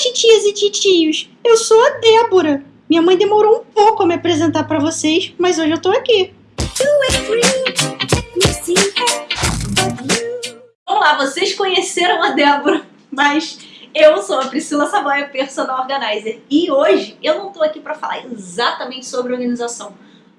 titias e titios, eu sou a Débora. Minha mãe demorou um pouco a me apresentar para vocês, mas hoje eu tô aqui. Vamos lá, vocês conheceram a Débora, mas eu sou a Priscila Savoia, Personal Organizer, e hoje eu não tô aqui para falar exatamente sobre organização.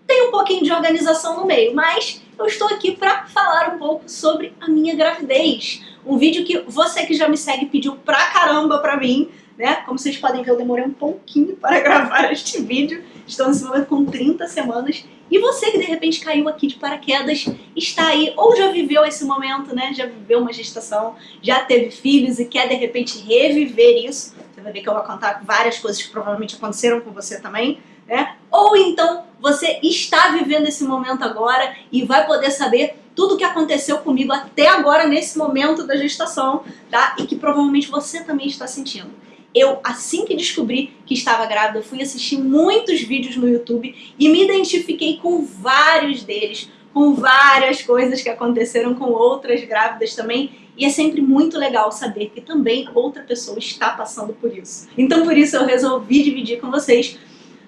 Tem um pouquinho de organização no meio, mas eu estou aqui para falar um pouco sobre a minha gravidez. Um vídeo que você que já me segue pediu pra caramba pra mim, né? Como vocês podem ver, eu demorei um pouquinho para gravar este vídeo. Estou nesse momento com 30 semanas. E você que de repente caiu aqui de paraquedas, está aí, ou já viveu esse momento, né? Já viveu uma gestação, já teve filhos e quer de repente reviver isso. Você vai ver que eu vou contar várias coisas que provavelmente aconteceram com você também, né? Ou então você está vivendo esse momento agora e vai poder saber tudo o que aconteceu comigo até agora nesse momento da gestação, tá? E que provavelmente você também está sentindo. Eu, assim que descobri que estava grávida, fui assistir muitos vídeos no YouTube e me identifiquei com vários deles, com várias coisas que aconteceram com outras grávidas também, e é sempre muito legal saber que também outra pessoa está passando por isso. Então por isso eu resolvi dividir com vocês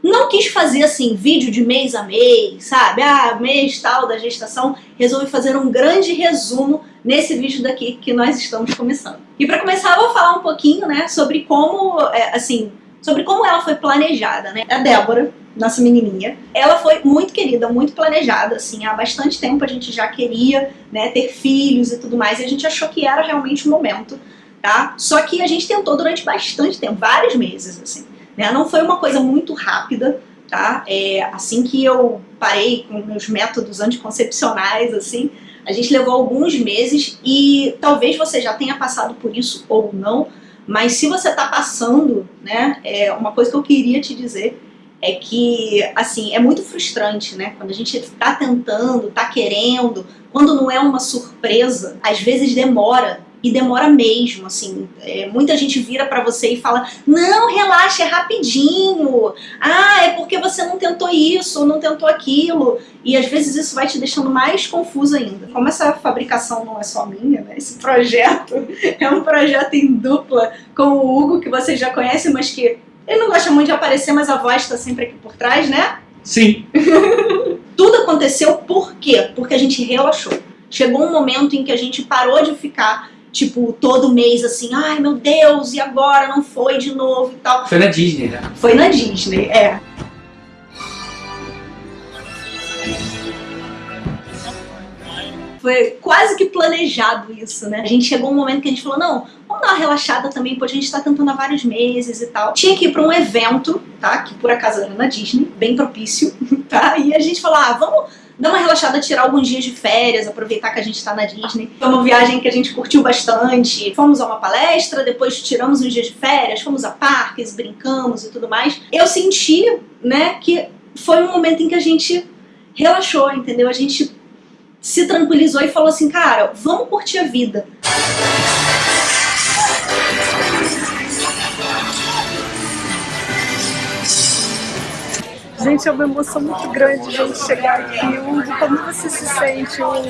não quis fazer assim, vídeo de mês a mês, sabe? Ah, mês tal da gestação. Resolvi fazer um grande resumo nesse vídeo daqui que nós estamos começando. E para começar, eu vou falar um pouquinho, né, sobre como, é, assim, sobre como ela foi planejada, né? A Débora, nossa menininha, ela foi muito querida, muito planejada, assim, há bastante tempo a gente já queria, né, ter filhos e tudo mais, e a gente achou que era realmente o momento, tá? Só que a gente tentou durante bastante tempo, vários meses, assim. Né? Não foi uma coisa muito rápida, tá? É, assim que eu parei com meus métodos anticoncepcionais, assim, a gente levou alguns meses e talvez você já tenha passado por isso ou não, mas se você está passando, né, é, uma coisa que eu queria te dizer é que, assim, é muito frustrante, né, quando a gente está tentando, está querendo, quando não é uma surpresa, às vezes demora e demora mesmo, assim, é, muita gente vira pra você e fala, não, relaxa, é rapidinho, ah, é porque você não tentou isso, ou não tentou aquilo, e às vezes isso vai te deixando mais confuso ainda. Como essa fabricação não é só minha, né, esse projeto é um projeto em dupla com o Hugo, que vocês já conhecem, mas que ele não gosta muito de aparecer, mas a voz tá sempre aqui por trás, né? Sim. Tudo aconteceu por quê? Porque a gente relaxou. Chegou um momento em que a gente parou de ficar tipo, todo mês assim, ai meu Deus, e agora? Não foi de novo e tal. Foi na Disney, né? Foi na Disney, é. Foi quase que planejado isso, né? A gente chegou um momento que a gente falou, não, vamos dar uma relaxada também, porque a gente tá tentando há vários meses e tal. Tinha que ir pra um evento, tá? Que por acaso era na Disney, bem propício, tá? E a gente falou, ah, vamos dar uma relaxada, tirar alguns dias de férias, aproveitar que a gente está na Disney. Foi uma viagem que a gente curtiu bastante. Fomos a uma palestra, depois tiramos uns dias de férias, fomos a parques, brincamos e tudo mais. Eu senti, né, que foi um momento em que a gente relaxou, entendeu? A gente se tranquilizou e falou assim, cara, vamos curtir a vida. Gente, é uma emoção muito grande gente chegar aqui. Hugo, como você se sente, Hugo?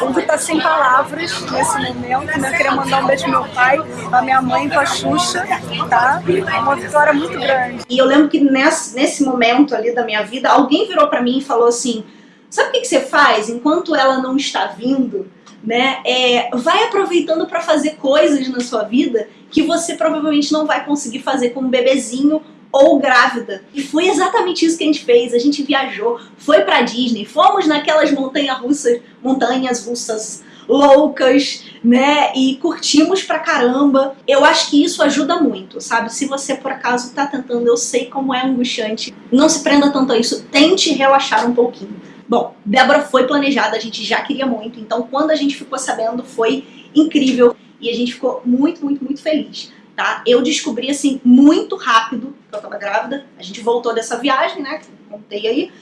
Hugo tá sem palavras nesse momento, né? Eu queria mandar um beijo pro meu pai, pra minha mãe, pra Xuxa, tá? É uma vitória muito grande. E eu lembro que nesse, nesse momento ali da minha vida, alguém virou pra mim e falou assim, sabe o que, que você faz enquanto ela não está vindo? Né, é, vai aproveitando para fazer coisas na sua vida que você provavelmente não vai conseguir fazer com um bebezinho ou grávida. E foi exatamente isso que a gente fez. A gente viajou, foi pra Disney, fomos naquelas montanhas russas, montanhas russas loucas, né? E curtimos pra caramba. Eu acho que isso ajuda muito, sabe? Se você por acaso tá tentando, eu sei como é angustiante, não se prenda tanto a isso, tente relaxar um pouquinho. Bom, Débora foi planejada, a gente já queria muito, então quando a gente ficou sabendo foi incrível e a gente ficou muito, muito, muito feliz tá? Eu descobri, assim, muito rápido que eu tava grávida. A gente voltou dessa viagem, né, que contei aí.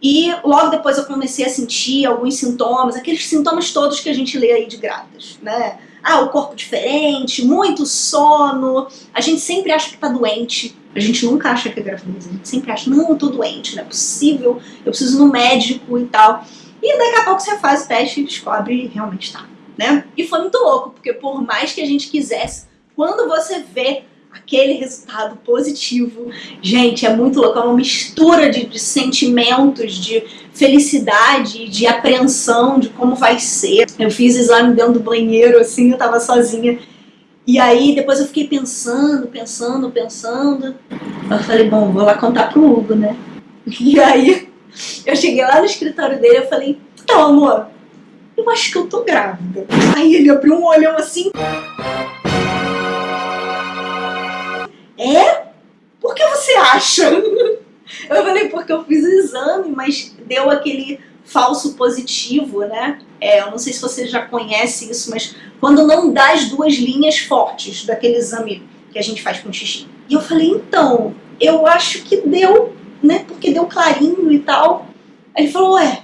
E logo depois eu comecei a sentir alguns sintomas, aqueles sintomas todos que a gente lê aí de grávidas, né? Ah, o corpo diferente, muito sono, a gente sempre acha que tá doente, a gente nunca acha que é gravidez, a gente sempre acha, não, eu tô doente, não é possível, eu preciso ir no médico e tal. E daqui a pouco você faz o teste e descobre realmente tá, né? E foi muito louco, porque por mais que a gente quisesse quando você vê aquele resultado positivo, gente, é muito louco, é uma mistura de, de sentimentos, de felicidade, de apreensão, de como vai ser. Eu fiz exame dentro do banheiro, assim, eu tava sozinha, e aí depois eu fiquei pensando, pensando, pensando, eu falei, bom, vou lá contar pro Hugo, né? E aí eu cheguei lá no escritório dele, eu falei, então amor, eu acho que eu tô grávida. Aí ele abriu um olhão assim, É? Por que você acha? Eu falei, porque eu fiz o exame, mas deu aquele falso positivo, né? É, eu não sei se você já conhece isso, mas quando não dá as duas linhas fortes daquele exame que a gente faz com xixi. E eu falei, então, eu acho que deu, né? Porque deu clarinho e tal. Aí ele falou, ué,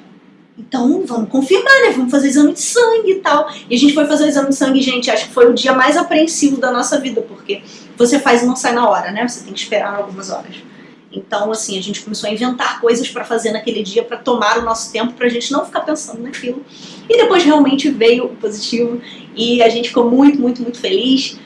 então vamos confirmar, né? Vamos fazer exame de sangue e tal. E a gente foi fazer o exame de sangue, gente, acho que foi o dia mais apreensivo da nossa vida, porque você faz e não sai na hora, né? Você tem que esperar algumas horas. Então, assim, a gente começou a inventar coisas para fazer naquele dia para tomar o nosso tempo, pra gente não ficar pensando naquilo. E depois realmente veio o positivo e a gente ficou muito, muito, muito feliz.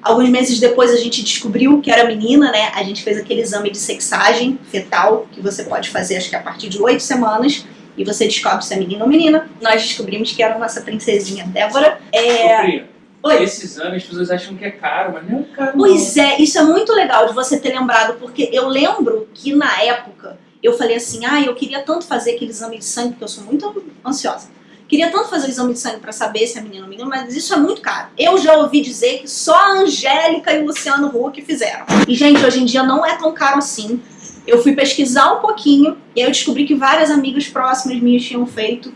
Alguns meses depois a gente descobriu que era menina, né? A gente fez aquele exame de sexagem fetal, que você pode fazer acho que a partir de oito semanas e você descobre se é menino ou menina. Nós descobrimos que era a nossa princesinha Débora. É... Oi. Esse exame as pessoas acham que é caro, mas não é caro Pois não. é, isso é muito legal de você ter lembrado, porque eu lembro que na época eu falei assim, ah, eu queria tanto fazer aquele exame de sangue, porque eu sou muito ansiosa. Queria tanto fazer o exame de sangue para saber se é menino ou menino, mas isso é muito caro. Eu já ouvi dizer que só a Angélica e o Luciano Huck fizeram. E, gente, hoje em dia não é tão caro assim. Eu fui pesquisar um pouquinho e aí eu descobri que várias amigas próximas minhas tinham feito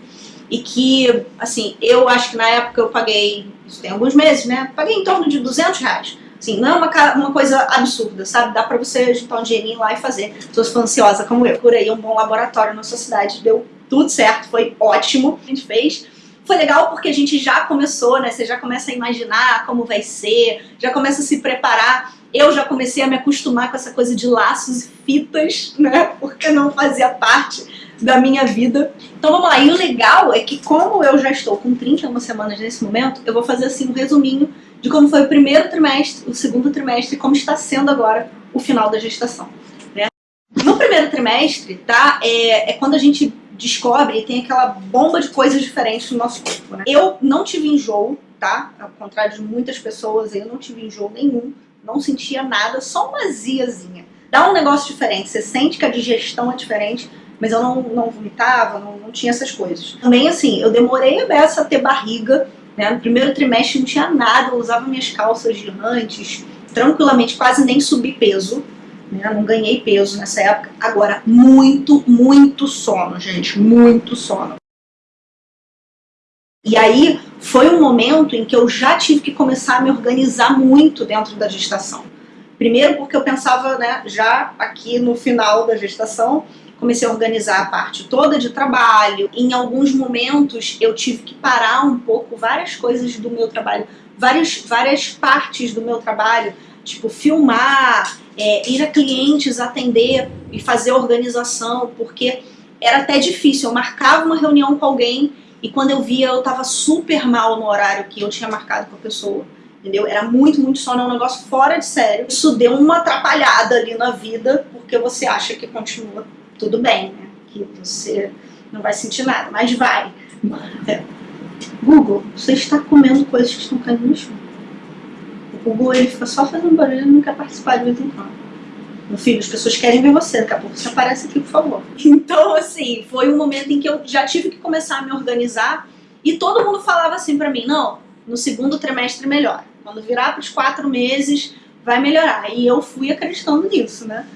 e que, assim, eu acho que na época eu paguei, isso tem alguns meses, né? Paguei em torno de 200 reais. Assim, não é uma, uma coisa absurda, sabe? Dá pra você juntar um dinheirinho lá e fazer. Se você for ansiosa como eu. Por aí, um bom laboratório na sua cidade. Deu tudo certo, foi ótimo. A gente fez. Foi legal porque a gente já começou, né? Você já começa a imaginar como vai ser, já começa a se preparar eu já comecei a me acostumar com essa coisa de laços e fitas, né? Porque não fazia parte da minha vida. Então vamos lá, e o legal é que como eu já estou com 31 semanas nesse momento, eu vou fazer assim um resuminho de como foi o primeiro trimestre, o segundo trimestre e como está sendo agora o final da gestação. Né? No primeiro trimestre, tá? É, é quando a gente descobre e tem aquela bomba de coisas diferentes no nosso corpo. Né? Eu não tive enjoo, tá? Ao contrário de muitas pessoas, eu não tive enjoo nenhum não sentia nada, só uma aziazinha. Dá um negócio diferente, você sente que a digestão é diferente, mas eu não, não vomitava, não, não tinha essas coisas. Também assim, eu demorei a beça a ter barriga, né? No primeiro trimestre não tinha nada, eu usava minhas calças gigantes, tranquilamente, quase nem subi peso. Né? Não ganhei peso nessa época. Agora, muito, muito sono, gente, muito sono. E aí foi um momento em que eu já tive que começar a me organizar muito dentro da gestação. Primeiro porque eu pensava, né, já aqui no final da gestação, comecei a organizar a parte toda de trabalho. Em alguns momentos eu tive que parar um pouco várias coisas do meu trabalho, várias, várias partes do meu trabalho, tipo filmar, é, ir a clientes atender e fazer organização, porque era até difícil. Eu marcava uma reunião com alguém e quando eu via, eu tava super mal no horário que eu tinha marcado com a pessoa. Entendeu? Era muito, muito sono, é um negócio fora de sério. Isso deu uma atrapalhada ali na vida, porque você acha que continua tudo bem, né? Que você não vai sentir nada, mas vai. É. Google, você está comendo coisas que estão caindo no chão. O Google ele fica só fazendo barulho e não quer participar de vez em quando. Meu filho, as pessoas querem ver você, daqui a pouco você aparece aqui, por favor. Então, assim, foi um momento em que eu já tive que começar a me organizar e todo mundo falava assim pra mim, não, no segundo trimestre melhora. Quando virar pros quatro meses, vai melhorar. E eu fui acreditando nisso, né?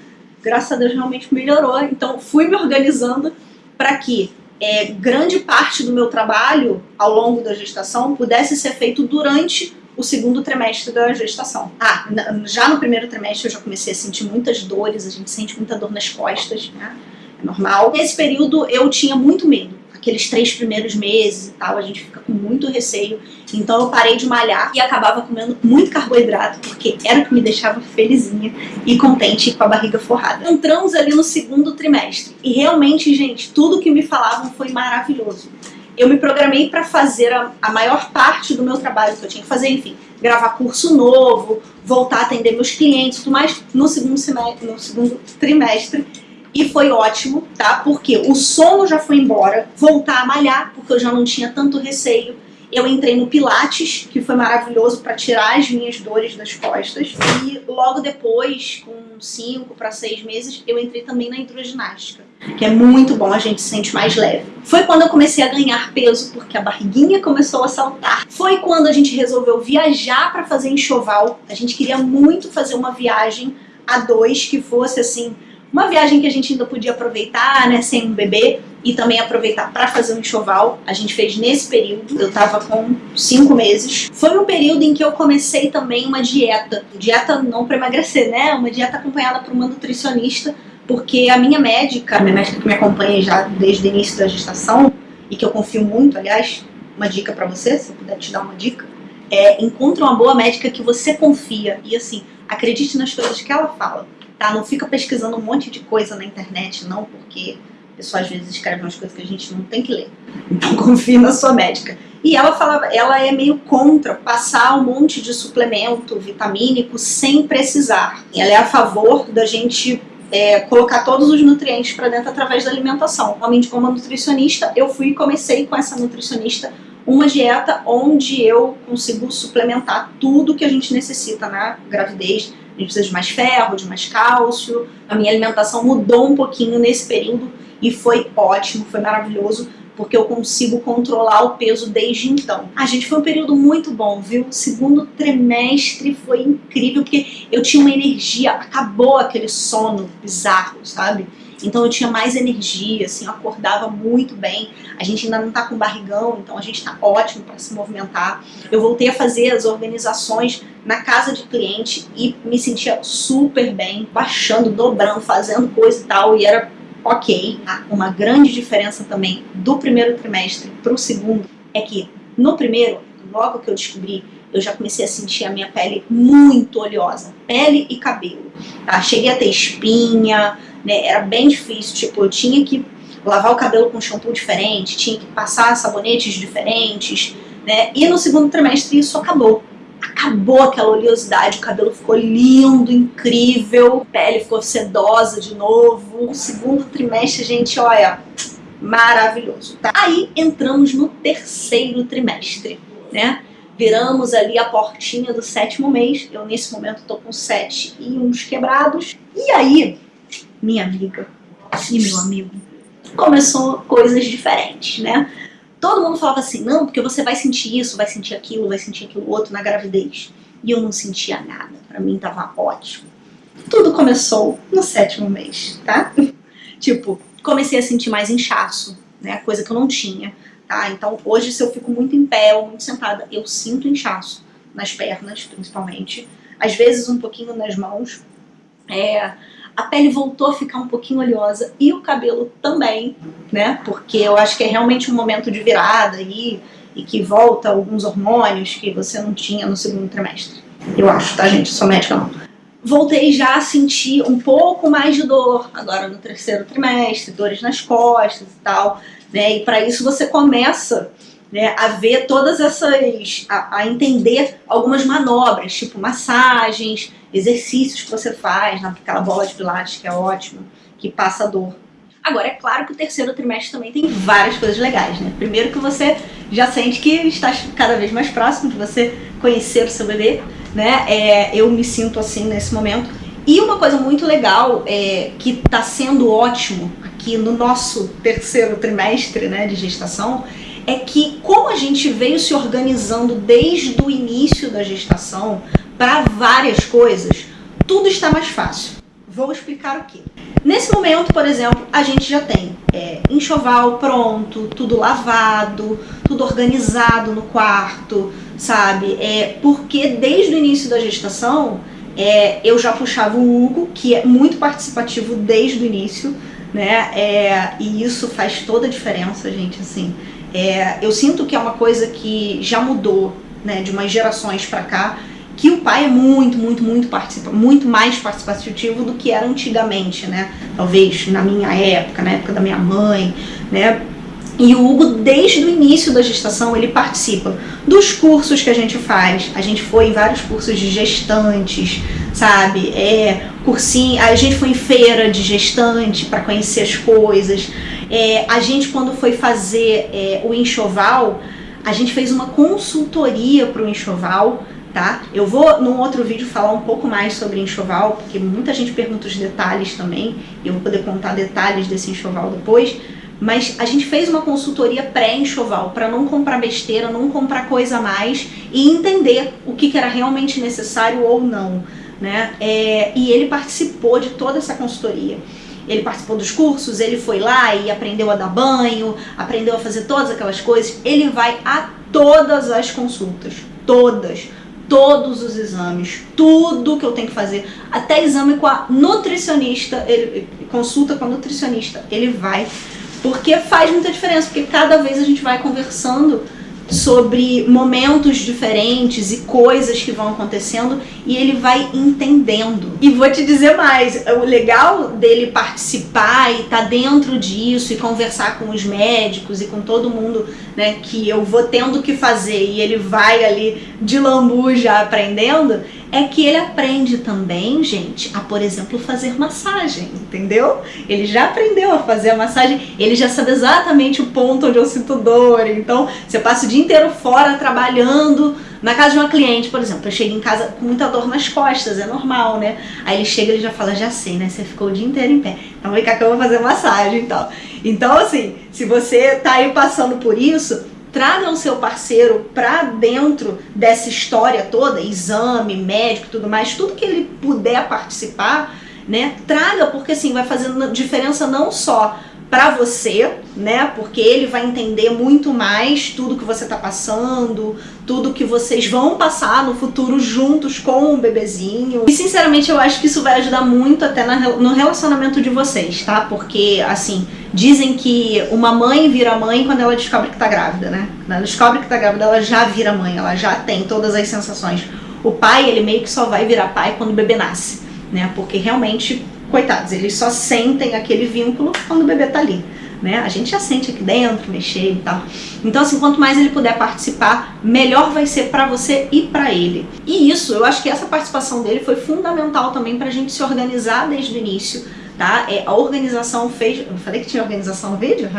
Graças a Deus realmente melhorou. Então, fui me organizando para que é, grande parte do meu trabalho ao longo da gestação pudesse ser feito durante o segundo trimestre da gestação. Ah, já no primeiro trimestre eu já comecei a sentir muitas dores, a gente sente muita dor nas costas, né? É normal. Nesse período eu tinha muito medo. Aqueles três primeiros meses e tal, a gente fica com muito receio. Então eu parei de malhar e acabava comendo muito carboidrato, porque era o que me deixava felizinha e contente com a barriga forrada. Entramos ali no segundo trimestre. E realmente, gente, tudo que me falavam foi maravilhoso. Eu me programei para fazer a, a, maior parte do meu trabalho que eu tinha que fazer, enfim, gravar curso novo, voltar a atender meus clientes, tudo mais, no segundo semestre, no segundo trimestre. E foi ótimo, tá? Porque o sono já foi embora, voltar a malhar, porque eu já não tinha tanto receio eu entrei no Pilates, que foi maravilhoso para tirar as minhas dores das costas. E logo depois, com 5 para 6 meses, eu entrei também na hidroginástica, que é muito bom, a gente se sente mais leve. Foi quando eu comecei a ganhar peso, porque a barriguinha começou a saltar. Foi quando a gente resolveu viajar para fazer enxoval. A gente queria muito fazer uma viagem a dois que fosse assim uma viagem que a gente ainda podia aproveitar, né, sem um bebê, e também aproveitar para fazer um enxoval. A gente fez nesse período, eu tava com cinco meses. Foi um período em que eu comecei também uma dieta. Dieta não para emagrecer, né? Uma dieta acompanhada por uma nutricionista, porque a minha médica, a minha médica que me acompanha já desde o início da gestação, e que eu confio muito, aliás, uma dica para você, se eu puder te dar uma dica, é encontre uma boa médica que você confia e assim, acredite nas coisas que ela fala tá? Não fica pesquisando um monte de coisa na internet, não, porque a pessoa às vezes escreve umas coisas que a gente não tem que ler. Então confie na sua médica. E ela falava, ela é meio contra passar um monte de suplemento vitamínico sem precisar. Ela é a favor da gente é, colocar todos os nutrientes para dentro através da alimentação. Realmente, como nutricionista, eu fui e comecei com essa nutricionista uma dieta onde eu consigo suplementar tudo que a gente necessita na gravidez, a gente precisa de mais ferro, de mais cálcio. A minha alimentação mudou um pouquinho nesse período e foi ótimo, foi maravilhoso, porque eu consigo controlar o peso desde então. A gente foi um período muito bom, viu? O segundo trimestre foi incrível, porque eu tinha uma energia, acabou aquele sono bizarro, sabe? Então eu tinha mais energia, assim, eu acordava muito bem. A gente ainda não tá com barrigão, então a gente tá ótimo para se movimentar. Eu voltei a fazer as organizações na casa de cliente e me sentia super bem, baixando, dobrando, fazendo coisa e tal, e era ok. Uma grande diferença também do primeiro trimestre para o segundo é que no primeiro, logo que eu descobri eu já comecei a sentir a minha pele muito oleosa, pele e cabelo. Tá? Cheguei a ter espinha, né? Era bem difícil, tipo, eu tinha que lavar o cabelo com shampoo diferente, tinha que passar sabonetes diferentes, né? E no segundo trimestre isso acabou. Acabou aquela oleosidade, o cabelo ficou lindo, incrível, a pele ficou sedosa de novo. No segundo trimestre, gente, olha, maravilhoso, tá? Aí entramos no terceiro trimestre, né? Viramos ali a portinha do sétimo mês, eu nesse momento tô com sete e uns quebrados. E aí, minha amiga e meu amigo, começou coisas diferentes, né? Todo mundo falava assim, não, porque você vai sentir isso, vai sentir aquilo, vai sentir aquilo outro na gravidez. E eu não sentia nada, pra mim tava ótimo. Tudo começou no sétimo mês, tá? tipo, comecei a sentir mais inchaço, né? Coisa que eu não tinha, tá? Então hoje se eu fico muito em pé ou muito sentada, eu sinto inchaço nas pernas, principalmente. Às vezes um pouquinho nas mãos. É, a pele voltou a ficar um pouquinho oleosa e o cabelo também, né? Porque eu acho que é realmente um momento de virada aí e que volta alguns hormônios que você não tinha no segundo trimestre. Eu acho, tá, gente? Sou médica não. Voltei já a sentir um pouco mais de dor agora no terceiro trimestre, dores nas costas e tal, né? E para isso você começa né, a ver todas essas, a, a, entender algumas manobras, tipo massagens, exercícios que você faz naquela bola de pilates que é ótimo, que passa dor. Agora, é claro que o terceiro trimestre também tem várias coisas legais, né? Primeiro que você já sente que está cada vez mais próximo de você conhecer o seu bebê, né? É, eu me sinto assim nesse momento. E uma coisa muito legal, é, que está sendo ótimo aqui no nosso terceiro trimestre né, de gestação, é que como a gente veio se organizando desde o início da gestação, para várias coisas, tudo está mais fácil. Vou explicar o que. Nesse momento, por exemplo, a gente já tem é, enxoval pronto, tudo lavado, tudo organizado no quarto, sabe? É, porque desde o início da gestação, é, eu já puxava o Hugo, que é muito participativo desde o início, né? É, e isso faz toda a diferença, gente, assim. É, eu sinto que é uma coisa que já mudou, né, de umas gerações para cá, que o pai é muito, muito, muito participa, muito mais participativo do que era antigamente, né? Talvez na minha época, na época da minha mãe, né? E o Hugo, desde o início da gestação, ele participa dos cursos que a gente faz. A gente foi em vários cursos de gestantes, sabe? É, cursinho, a gente foi em feira de gestante para conhecer as coisas. É, a gente, quando foi fazer é, o enxoval, a gente fez uma consultoria para o enxoval, tá? Eu vou, num outro vídeo, falar um pouco mais sobre enxoval, porque muita gente pergunta os detalhes também, e eu vou poder contar detalhes desse enxoval depois. Mas a gente fez uma consultoria pré-enxoval para não comprar besteira, não comprar coisa a mais e entender o que, que era realmente necessário ou não. Né? É, e ele participou de toda essa consultoria. Ele participou dos cursos, ele foi lá e aprendeu a dar banho, aprendeu a fazer todas aquelas coisas. Ele vai a todas as consultas, todas, todos os exames, tudo que eu tenho que fazer, até exame com a nutricionista, ele consulta com a nutricionista, ele vai porque faz muita diferença, porque cada vez a gente vai conversando sobre momentos diferentes e coisas que vão acontecendo e ele vai entendendo. E vou te dizer mais, o legal dele participar e estar tá dentro disso e conversar com os médicos e com todo mundo né, que eu vou tendo que fazer e ele vai ali de lambu já aprendendo, é que ele aprende também, gente, a, por exemplo, fazer massagem, entendeu? Ele já aprendeu a fazer a massagem, ele já sabe exatamente o ponto onde eu sinto dor, então você passa o dia inteiro fora trabalhando, na casa de uma cliente, por exemplo, eu chego em casa com muita dor nas costas, é normal, né? Aí ele chega e já fala, já sei, né? Você ficou o dia inteiro em pé, então vem cá que eu vou fazer massagem e tal. Então, assim, se você tá aí passando por isso, traga o seu parceiro para dentro dessa história toda, exame, médico, tudo mais, tudo que ele puder participar, né? Traga, porque assim, vai fazendo diferença não só para você, né? Porque ele vai entender muito mais tudo que você está passando, tudo que vocês vão passar no futuro juntos com o bebezinho. E sinceramente eu acho que isso vai ajudar muito até no relacionamento de vocês, tá? Porque, assim, dizem que uma mãe vira mãe quando ela descobre que tá grávida, né? Quando ela descobre que tá grávida, ela já vira mãe, ela já tem todas as sensações. O pai, ele meio que só vai virar pai quando o bebê nasce, né? Porque realmente coitados, eles só sentem aquele vínculo quando o bebê tá ali. Né? A gente já sente aqui dentro, mexer e tal. Então, assim, quanto mais ele puder participar, melhor vai ser para você e para ele. E isso, eu acho que essa participação dele foi fundamental também pra gente se organizar desde o início, tá? É, a organização fez... Eu falei que tinha organização no vídeo?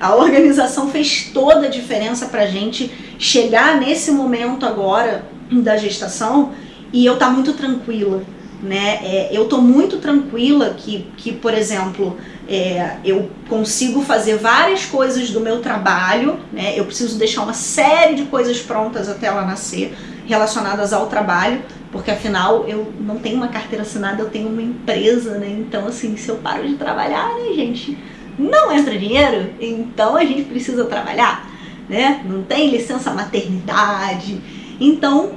A organização fez toda a diferença pra gente chegar nesse momento agora da gestação e eu tá muito tranquila, né? É, eu tô muito tranquila que, que por exemplo, é, eu consigo fazer várias coisas do meu trabalho, né? Eu preciso deixar uma série de coisas prontas até ela nascer, relacionadas ao trabalho, porque afinal eu não tenho uma carteira assinada, eu tenho uma empresa, né? Então, assim, se eu paro de trabalhar, né, gente, não entra dinheiro, então a gente precisa trabalhar, né? Não tem licença maternidade, então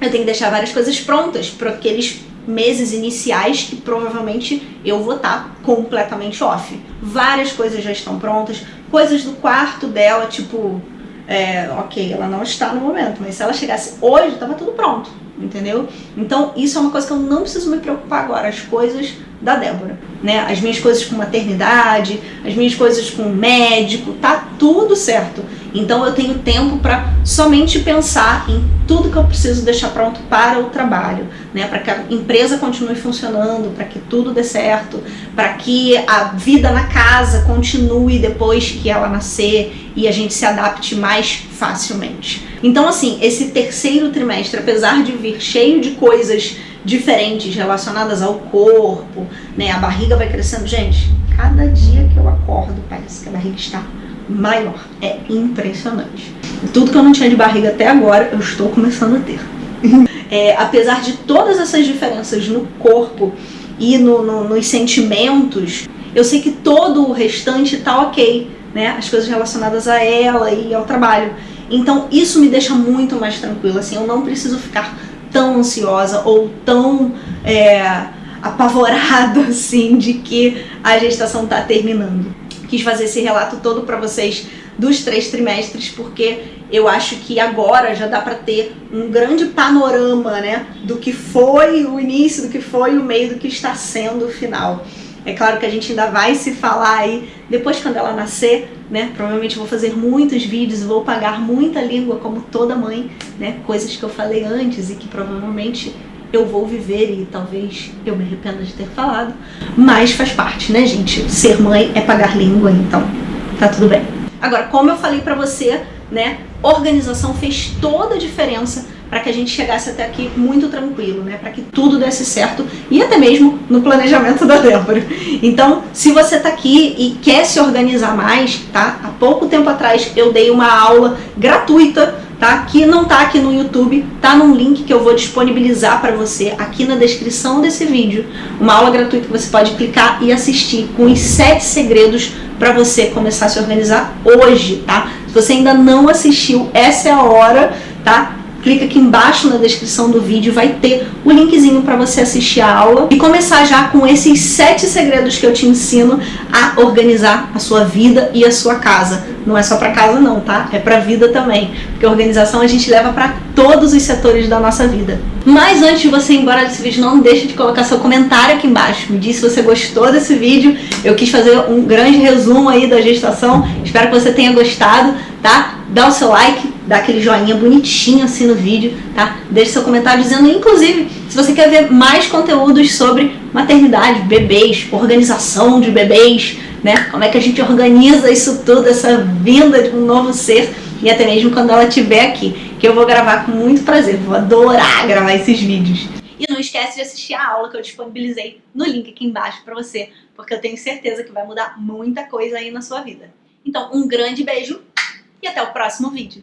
eu tenho que deixar várias coisas prontas para aqueles meses iniciais que provavelmente eu vou estar tá completamente off. Várias coisas já estão prontas, coisas do quarto dela, tipo, é, ok, ela não está no momento, mas se ela chegasse hoje, estava tudo pronto, entendeu? Então isso é uma coisa que eu não preciso me preocupar agora, as coisas da Débora, né? As minhas coisas com maternidade, as minhas coisas com médico, tá tudo certo. Então eu tenho tempo para somente pensar em tudo que eu preciso deixar pronto para o trabalho, né? Para que a empresa continue funcionando, para que tudo dê certo, para que a vida na casa continue depois que ela nascer e a gente se adapte mais facilmente. Então assim, esse terceiro trimestre, apesar de vir cheio de coisas diferentes relacionadas ao corpo, né? A barriga vai crescendo. Gente, cada dia que eu acordo parece que a barriga está maior. É impressionante. Tudo que eu não tinha de barriga até agora, eu estou começando a ter. É, apesar de todas essas diferenças no corpo e no, no, nos sentimentos, eu sei que todo o restante tá ok, né? As coisas relacionadas a ela e ao trabalho. Então isso me deixa muito mais tranquila, assim, eu não preciso ficar tão ansiosa ou tão é, apavorada, assim, de que a gestação tá terminando quis fazer esse relato todo para vocês dos três trimestres, porque eu acho que agora já dá para ter um grande panorama né, do que foi o início, do que foi o meio, do que está sendo o final. É claro que a gente ainda vai se falar aí depois quando ela nascer, né? Provavelmente vou fazer muitos vídeos, vou pagar muita língua como toda mãe, né? Coisas que eu falei antes e que provavelmente eu vou viver e talvez eu me arrependa de ter falado, mas faz parte, né, gente? Ser mãe é pagar língua, então tá tudo bem. Agora, como eu falei pra você, né, organização fez toda a diferença para que a gente chegasse até aqui muito tranquilo, né? Para que tudo desse certo e até mesmo no planejamento da Débora. Então, se você está aqui e quer se organizar mais, tá? Há pouco tempo atrás eu dei uma aula gratuita, tá? Que não tá aqui no YouTube, tá num link que eu vou disponibilizar para você aqui na descrição desse vídeo. Uma aula gratuita que você pode clicar e assistir com os sete segredos para você começar a se organizar hoje, tá? Se você ainda não assistiu, essa é a hora, tá? Clica aqui embaixo na descrição do vídeo, vai ter o linkzinho para você assistir a aula e começar já com esses sete segredos que eu te ensino a organizar a sua vida e a sua casa. Não é só para casa não, tá? É para vida também, porque organização a gente leva para todos os setores da nossa vida. Mas antes de você ir embora desse vídeo, não deixe de colocar seu comentário aqui embaixo. Me diz se você gostou desse vídeo. Eu quis fazer um grande resumo aí da gestação. Espero que você tenha gostado, tá? Dá o seu like, dá aquele joinha bonitinho assim no vídeo, tá? Deixe seu comentário dizendo, inclusive, se você quer ver mais conteúdos sobre maternidade, bebês, organização de bebês, né? Como é que a gente organiza isso tudo, essa vinda de um novo ser e até mesmo quando ela estiver aqui, que eu vou gravar com muito prazer, vou adorar gravar esses vídeos. E não esquece de assistir a aula que eu disponibilizei no link aqui embaixo pra você, porque eu tenho certeza que vai mudar muita coisa aí na sua vida. Então, um grande beijo e até o próximo vídeo.